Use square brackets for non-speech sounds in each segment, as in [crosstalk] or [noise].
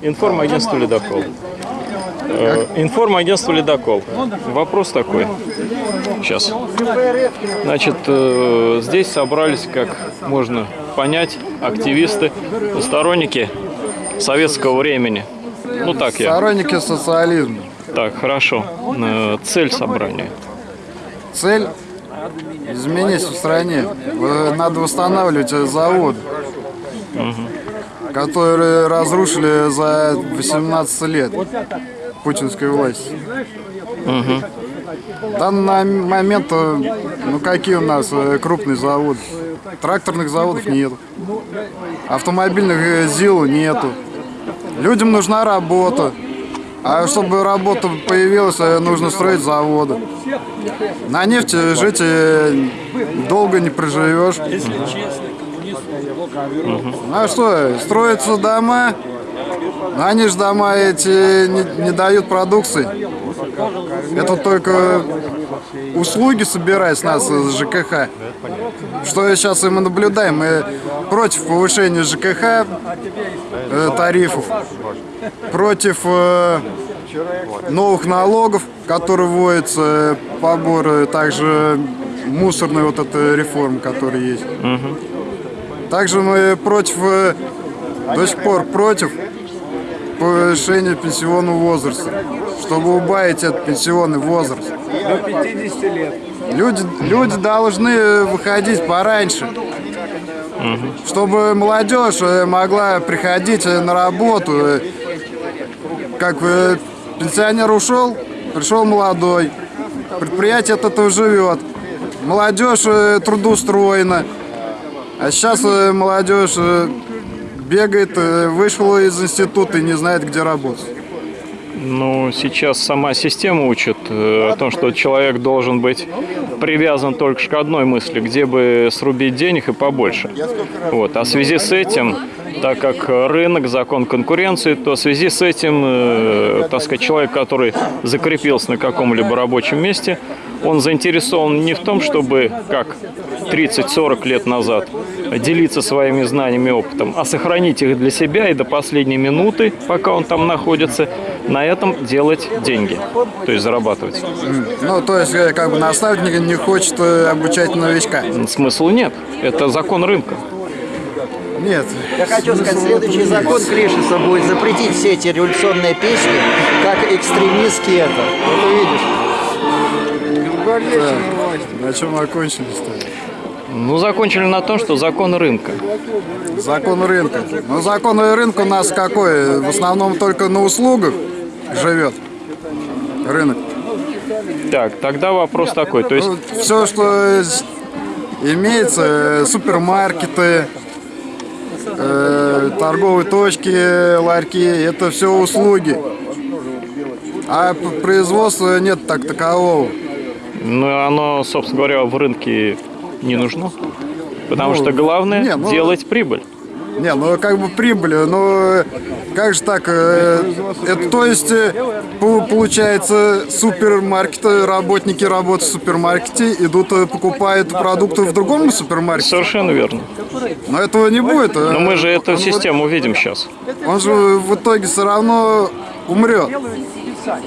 Информагентство «Ледокол». Э, Информагентство «Ледокол». Вопрос такой. Сейчас. Значит, э, здесь собрались, как можно понять, активисты, сторонники советского времени. Ну так я. Сторонники социализма. Так, хорошо. Э, Цель собрания. Цель изменить в стране. Надо восстанавливать завод, которые разрушили за 18 лет путинской власти. В данный момент, э, ну какие у нас э, крупные заводы? Тракторных заводов нет. Автомобильных э, ЗИЛ нету. Людям нужна работа. А чтобы работа появилась, э, нужно строить заводы. На нефти жить э, долго не проживешь. Ну а что, строятся дома, они же дома эти не, не дают продукции. Это только услуги собирать с нас из ЖКХ. Что сейчас и мы наблюдаем, мы против повышения ЖКХ э, тарифов, против э, новых налогов, которые вводятся, э, поборы, также мусорной вот этой реформы, которая есть. Также мы против, э, до сих пор против повышения пенсионного возраста, чтобы убавить этот пенсионный возраст. До 50 лет. Люди, люди должны выходить пораньше, чтобы молодежь э, могла приходить э, на работу. Э, Как пенсионер ушел, пришел молодой, предприятие от этого живет, молодежь трудоустроена. А сейчас молодежь бегает, вышла из института и не знает, где работать. Ну, сейчас сама система учит э, о том, что человек должен быть привязан только к одной мысли, где бы срубить денег и побольше. Вот. А в связи с этим, так как рынок, закон конкуренции, то в связи с этим, э, так сказать, человек, который закрепился на каком-либо рабочем месте, он заинтересован не в том, чтобы, как 30-40 лет назад, делиться своими знаниями и опытом, а сохранить их для себя и до последней минуты, пока он там находится, на этом делать деньги, то есть зарабатывать. Ну, то есть, э, как бы наставник не хочет э, обучать новичка. Смысла нет. Это закон рынка. Нет. Я хочу сказать, следующий закон Клишеса будет запретить все эти революционные песни, как экстремистские это. Вот увидишь. На чем окончились-то? Ну, закончили на том, что закон рынка. Закон рынка. Ну, закон рынка у нас какой? В основном только на услугах живет рынок. Так, тогда вопрос такой. То есть, все, что имеется, э, супермаркеты, э, торговые точки, ларьки, это все услуги. А производства нет так такового. ну, оно, собственно говоря, в рынке не нужно. Потому Ну, что главное не, ну- делать прибыль. Не, ну как бы прибыль, но как же так? э, Это то есть э, по- получается супермаркеты, работники работают в супермаркете, идут э, покупают продукты в другом супермаркете. Совершенно верно. Но этого не будет. э, Но мы же эту он- систему увидим сейчас. Он же в итоге все равно умрет.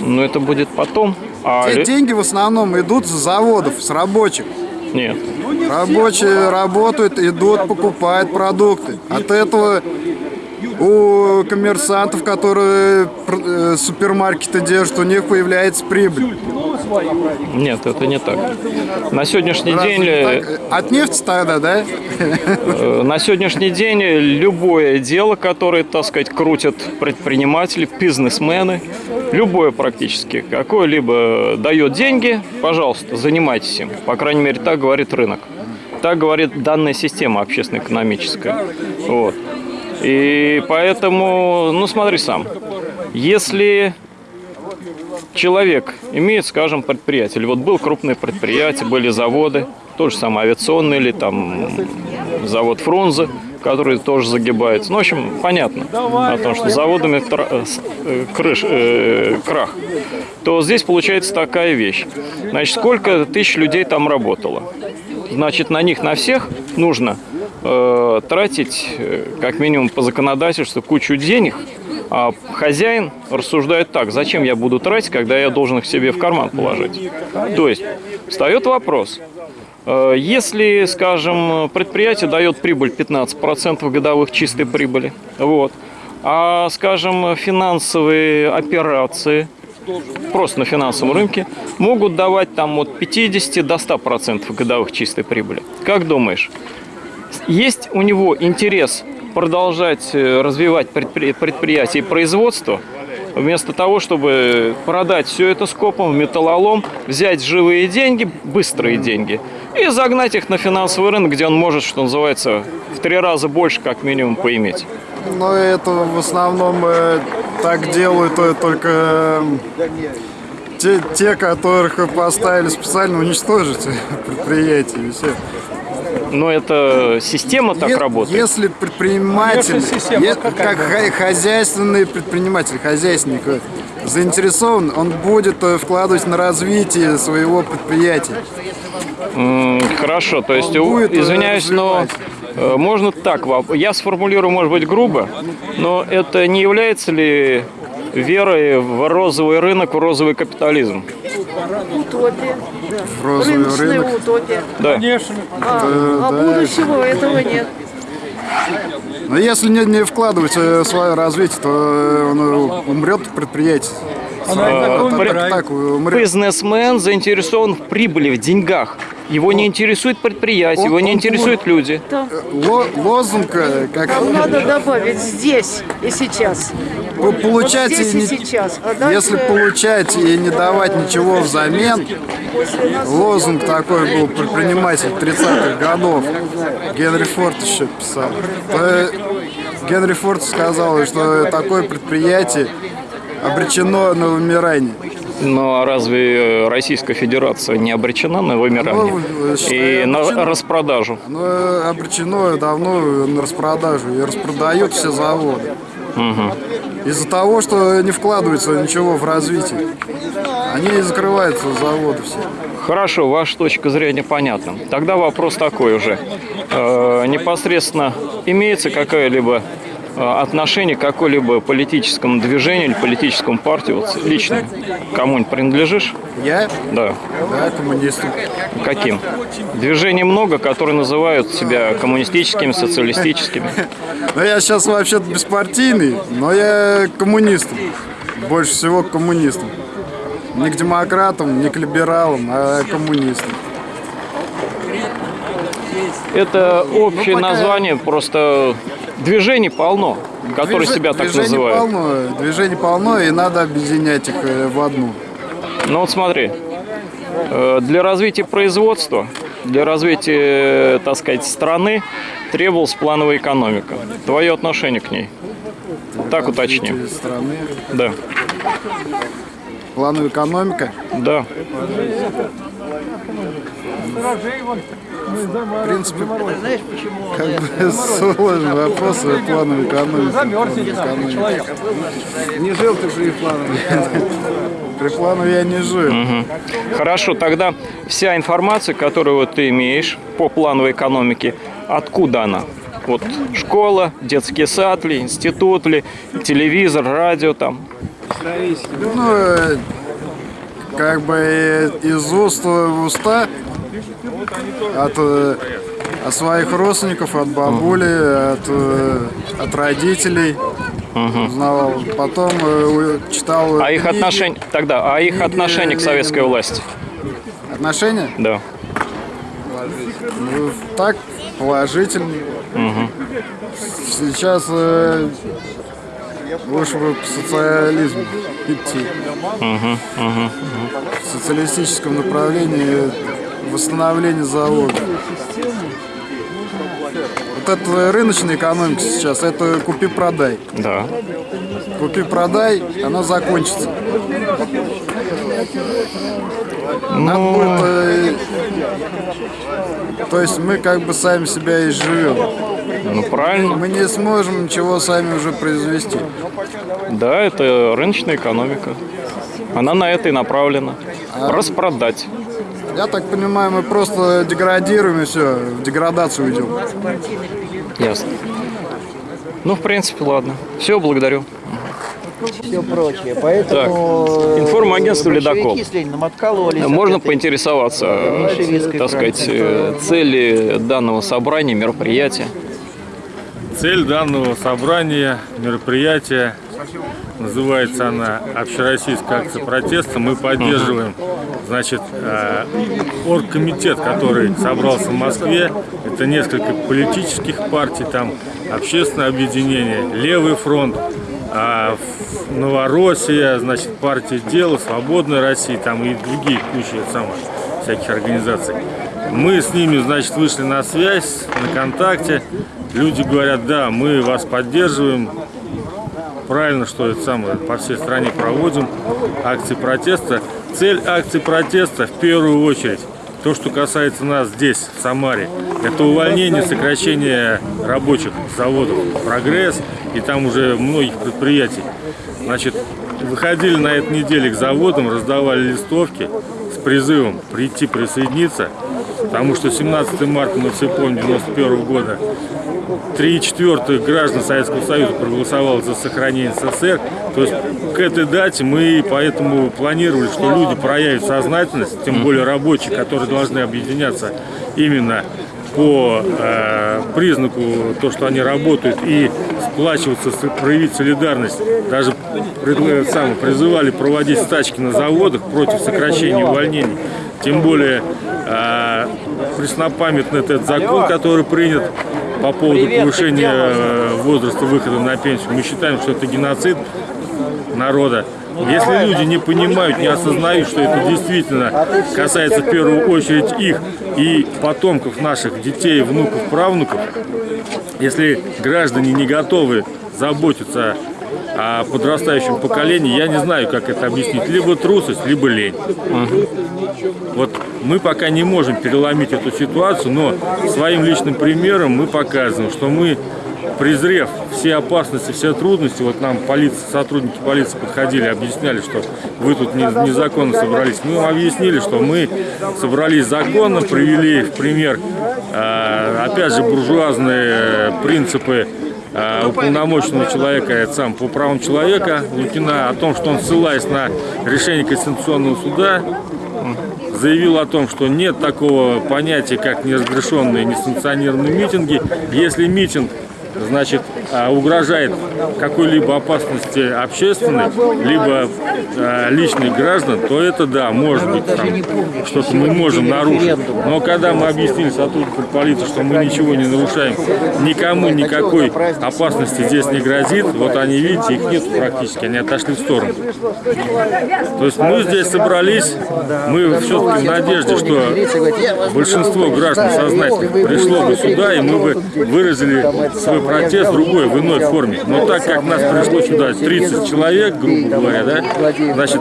Но это будет потом. А Те деньги в основном идут с заводов, с рабочих. Нет. Рабочие работают, идут, покупают продукты. От этого у коммерсантов, которые э, супермаркеты держат, у них появляется прибыль. Нет, это не так. На сегодняшний Разве день э, так? От нефти тогда, да? Э, На сегодняшний день любое дело, которое, так сказать, крутят предприниматели, бизнесмены, любое практически, какое-либо дает деньги, пожалуйста, занимайтесь им. По крайней мере, так говорит рынок. Так говорит данная система общественно-экономическая. Вот. И поэтому, ну смотри сам, если человек имеет, скажем, предприятие, или вот был крупное предприятие, были заводы, то же самое авиационный или там завод Фрунзе, которые тоже загибаются. Ну, в общем, понятно о том, что заводами э, э, крыш, э, крах. То здесь получается такая вещь. Значит, сколько тысяч людей там работало? Значит, на них, на всех нужно э, тратить, э, как минимум по законодательству, кучу денег, а хозяин рассуждает так, зачем я буду тратить, когда я должен их себе в карман положить. То есть, встает вопрос, э, если, скажем, предприятие дает прибыль 15% годовых чистой прибыли, вот, а, скажем, финансовые операции, просто на финансовом рынке, могут давать там от 50 до 100% годовых чистой прибыли. Как думаешь, есть у него интерес продолжать э, развивать предпри- предприятие и производство, вместо того, чтобы продать все это скопом металлолом, взять живые деньги, быстрые деньги, и загнать их на финансовый рынок, где он может, что называется, в три раза больше, как минимум, поиметь. Но это в основном э, так делают только э, те, те, которых поставили специально уничтожить [laughs] предприятие. и всё. Но это система так Е- работает. Если предприниматель, е- как хо- хозяйственный предприниматель, хозяйственник э, заинтересован, он будет э, вкладывать на развитие своего предприятия. Хорошо, то есть, будет, э, извиняюсь, но развивать. э, можно так, я сформулирую, может быть, грубо, но это не является ли верой в розовый рынок, в розовый капитализм? Утопия. Да. розовый Рыночная рынок. утопия. Да. А, а будущего этого нет. Но если не, не вкладывать э, в свое развитие, то э, он э, умрет предприятие. Э, Так, при- так, так, умрет. Бизнесмен заинтересован в прибыли, в деньгах. Его не интересует предприятие, его Он- не он интересуют люди. Там Ло- лозунг, э, как нам надо добавить здесь и сейчас. По- получать Вот и не- сейчас. А дальше если получать и не давать ничего взамен, лозунг такой был предприниматель 30-х годов. Генри Форд еще писал. То, э, Генри Форд сказал, что такое предприятие обречено на вымирание. Но разве э, Российская Федерация не обречена на вымирание Ну, и считаю, на распродажу? Э, обречено давно на распродажу и распродают все заводы. Из-за того, что не вкладывается ничего в развитие. Они и закрываются заводы все. Хорошо, ваша точка зрения понятна. Тогда вопрос такой уже. Э, непосредственно имеется какое-либо э, отношение к какой-либо политическому движению или политическому партии, вот лично кому-нибудь принадлежишь? Я, Да. да, коммунист. Каким? Движений много, которые называют себя коммунистическими, социалистическими. Но я сейчас вообще-то беспартийный, но я коммунистом. Больше всего к коммунистам. Не к демократам, не к либералам, а коммунистам. Это общее Ну, пока- название, просто движений полно, которые Движ- себя так движений называют. Полно, движений полно, и надо объединять их э, в одну. Ну вот смотри, э, для развития производства, для развития, так сказать, страны требовалась плановая экономика. Твое отношение к ней? Так уточним. Страны. Да, Плановая экономика. да. В принципе, как бы сложный вопрос, э, плановая экономика. Не жил ты при плановой. [laughs] При я не жил. Хорошо, тогда вся информация, которую вот ты имеешь по плановой экономике, откуда она? Вот школа, детский сад ли, институт ли, телевизор, радио там. Ну, э, как бы из уст в уста от, э, от своих родственников, от бабули, от, э, от родителей узнавал. Потом э, читал А их отношение, тогда, а их отношение к советской власти? Отношения? Да. Ну, так, положительные. Сейчас э, лучше бы к социализму идти. В социалистическом направлении восстановление завода. Вот это рыночная экономика сейчас, это купи-продай. Да. Купи-продай, она закончится. Надо Ну, будет, э, то есть мы как бы сами себя и живем. Ну, правильно. Мы не сможем ничего сами уже произвести. Да, это рыночная экономика. Она на это и направлена. Распродать. Я так понимаю, мы просто деградируем и все, в деградацию идем. Ясно. Ну, в принципе, ладно. Все, благодарю. все прочее. Поэтому Так, информагентство большевики «Ледокол». откололись от Можно поинтересоваться, э, так сказать, э, цели данного собрания, мероприятия? Цель данного собрания, мероприятия, называется она «Общероссийская акция протеста». Мы поддерживаем, значит, э, оргкомитет, который собрался в Москве. Это несколько политических партий, там общественное объединение, Левый фронт, а, Новороссия, значит, партия «Дело», Свободная Россия, там и другие куча самых всяких организаций. Мы с ними, значит, вышли на связь, на контакте. Люди говорят, да, мы вас поддерживаем. Правильно, что это самое по всей стране проводим акции протеста. Цель акции протеста в первую очередь то, что касается нас здесь, в Самаре, это увольнение, сокращение рабочих заводов «Прогресс» и там уже многих предприятий. Значит, выходили на этой неделе к заводам, раздавали листовки с призывом прийти присоединиться, потому что 17 марта, мы все помним, 91 года, три четвертых граждан Советского Союза проголосовало за сохранение СССР. То есть к этой дате мы поэтому планировали, что люди проявят сознательность, тем более рабочие, которые должны объединяться именно по э, признаку то, что они работают и сплачиваться, проявить солидарность. Даже предла- сам, призывали проводить стачки на заводах против сокращения увольнений. Тем более э, преснопамятный этот закон, который принят по поводу повышения э, возраста выхода на пенсию. Мы считаем, что это геноцид народа. Если люди не понимают, не осознают, что это действительно касается в первую очередь их и потомков наших детей, внуков, правнуков, если граждане не готовы заботиться о подрастающем поколении, я не знаю, как это объяснить. Либо трусость, либо лень. Вот мы пока не можем переломить эту ситуацию, но своим личным примером мы показываем, что мы, презрев все опасности, все трудности, вот нам полиция, сотрудники полиции подходили, объясняли, что вы тут не- незаконно собрались. Мы им объяснили, что мы собрались законно, привели в пример, э, опять же, буржуазные принципы уполномоченного человека, это сам по правам человека, Лукина, о том, что он, ссылаясь на решение Конституционного суда, заявил о том, что нет такого понятия, как неразрешенные, несанкционированные митинги. Если митинг значит, а, угрожает какой-либо опасности общественной, либо а, личных граждан, то это да, может быть, что-то мы можем нарушить. Но когда мы объяснили сотрудникам полиции, что мы ничего не нарушаем, никому никакой опасности здесь не грозит, вот они, видите, их нет практически, они отошли в сторону. То есть мы здесь собрались, мы все-таки в надежде, что большинство граждан сознательных пришло бы сюда, и мы бы выразили свой протест в другой, в иной форме. Но так как нас пришло сюда 30 человек, грубо говоря, да, значит,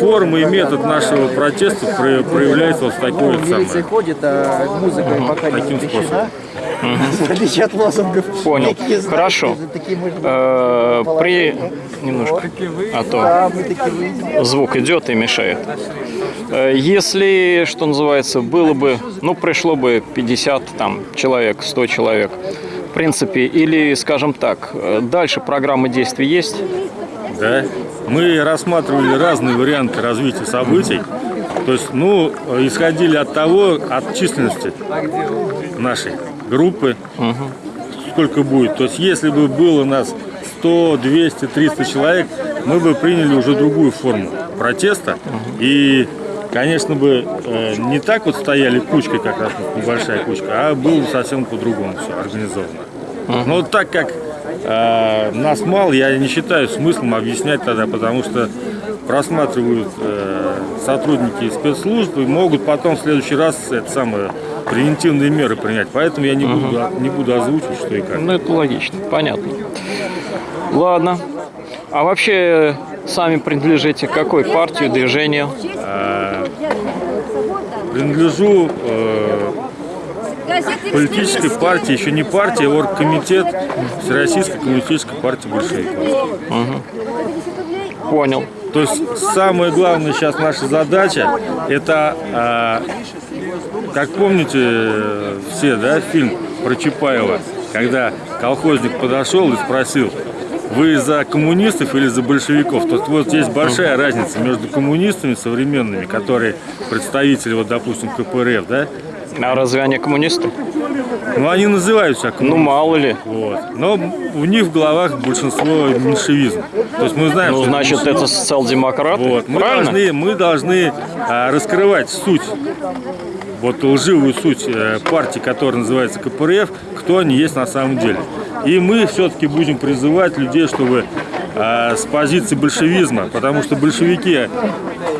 форма и метод нашего протеста про- проявляется вот такой вот самое. ходит, а музыка пока не таким запрещена. В отличие от лозунгов. Понял. Хорошо. Э, При... Немножко. А то звук идет и мешает. Э, Если, что называется, было бы, ну, пришло бы 50 там, человек, 100 человек, в принципе, или, скажем так, э, дальше программа действий есть? Да. Мы рассматривали разные варианты развития событий. То есть, ну, исходили от того, от численности нашей группы, сколько будет. То есть, если бы было нас 100, 200, 300 человек, мы бы приняли уже другую форму протеста. И, конечно бы, э, не так вот стояли кучкой, как раз небольшая кучка, а было совсем по-другому все организовано. Но вот так как э, нас мало, я не считаю смыслом объяснять тогда, потому что просматривают э, сотрудники спецслужб и могут потом в следующий раз это самое превентивные меры принять. Поэтому я не буду, не буду озвучивать, что и как. Ну, это логично, понятно. Ладно. А вообще, сами принадлежите к какой партии, движению? Принадлежу э, политической партии, еще не партия, а оргкомитет Всероссийской коммунистической партии большевиков. Понял. То есть самая главная сейчас наша задача это, а, как помните э, все, да, фильм про Чапаева, когда колхозник подошел и спросил, вы за коммунистов или за большевиков? Тут вот есть большая разница между коммунистами современными, которые представители, вот, допустим, КПРФ, да, А разве они коммунисты? ну они называют себя Ну, мало ли. Вот. Но у них в головах большинство меньшевизм. То есть мы знаем, Ну, что значит, это социал-демократы. Вот. Мы Правильно? должны, мы должны а, раскрывать суть, вот лживую суть э, партии, которая называется КПРФ, кто они есть на самом деле. И мы все-таки будем призывать людей, чтобы а, с позиции большевизма, потому что большевики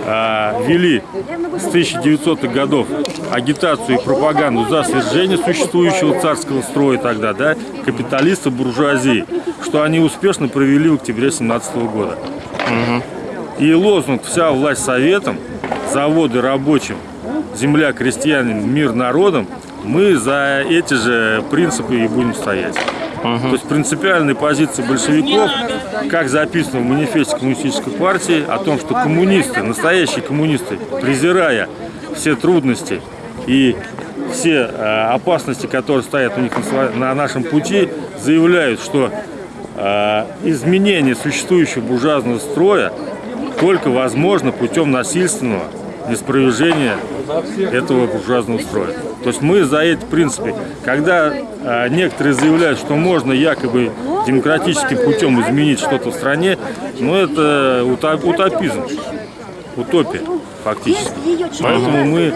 а, вели с 1900-х годов агитацию и пропаганду за свержение существующего царского строя тогда, да, капиталистов, буржуазии, что они успешно провели в октябре 17 года. И лозунг «Вся власть советом», заводы рабочим, земля крестьянам, мир народам, мы за эти же принципы и будем стоять. То есть принципиальная позиция большевиков, как записано в манифесте коммунистической партии, о том, что коммунисты, настоящие коммунисты, презирая все трудности и все э, опасности, которые стоят у них на нашем пути, заявляют, что э, изменение существующего буржуазного строя только возможно путем насильственного неспровержения этого буржуазного строя. То есть мы за эти принципы. Когда э, некоторые заявляют, что можно якобы демократическим путем изменить что-то в стране, ну это уто- утопизм, утопия фактически. Поэтому мы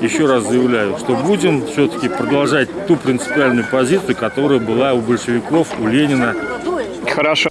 еще раз заявляю, что будем все-таки продолжать ту принципиальную позицию, которая была у большевиков, у Ленина, Хорошо.